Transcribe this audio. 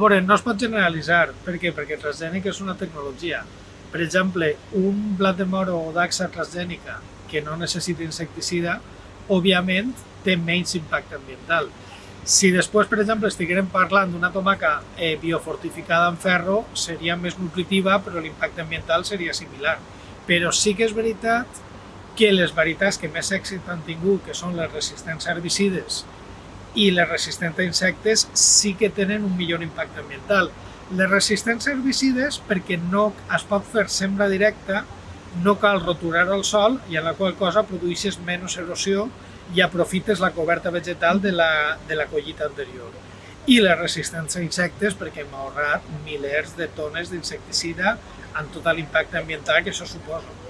veure, no es pot generalitzar. Per què? Perquè el transgènic és una tecnologia. Per exemple, un blat de moro o daxa transgènica que no necessita insecticida, òbviament té menys impacte ambiental. Si després, per exemple, estiguérem parlant d'una tomaca eh, biofortificada amb ferro, seria més nutritiva, però l'impacte ambiental seria similar. Però sí que és veritat que les varietats que més èxit han tingut, que són les resistents herbicides i les resistents a insectes, sí que tenen un millor impacte ambiental. Les resistents a herbicides, perquè no es pot fer sembra directa, no cal roturar el sol i en la qual cosa produeixes menys erosió i aprofites la coberta vegetal de la, de la collita anterior. I la resistència a insectes perquè hem ahorrat milers de tones d'insecticida amb tot l'impacte ambiental que això suposa.